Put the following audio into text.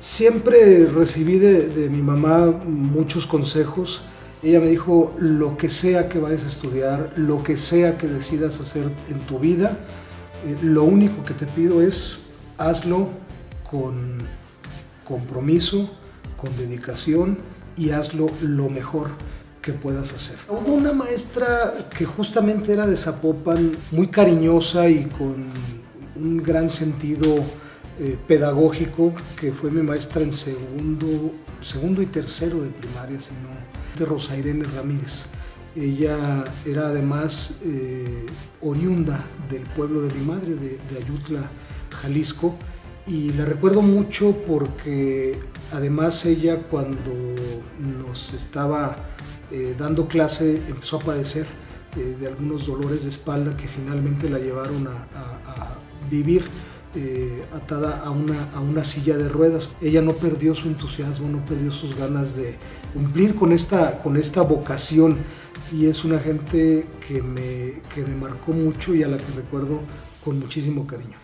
Siempre recibí de, mi mamá muchos consejos. Ella me dijo, lo que sea que vayas a estudiar, lo que sea que decidas hacer en tu vida, eh, lo único que te pido es hazlo con compromiso, con dedicación y hazlo lo mejor que puedas hacer. Hubo una maestra que justamente era de Zapopan, muy cariñosa y con un gran sentido eh, pedagógico, que fue mi maestra en segundo, segundo y tercero de primaria, sino de Rosa Irene Ramírez. Ella era además eh, oriunda del pueblo de mi madre, de, Ayutla, Jalisco, y la recuerdo mucho porque además ella cuando nos estaba eh, dando clase empezó a padecer de algunos dolores de espalda que finalmente la llevaron a, vivir eh, atada a una, a una silla de ruedas. Ella no perdió su entusiasmo, no perdió sus ganas de cumplir con esta, con esta vocación y es una gente que me, que me marcó mucho y a la que recuerdo con muchísimo cariño.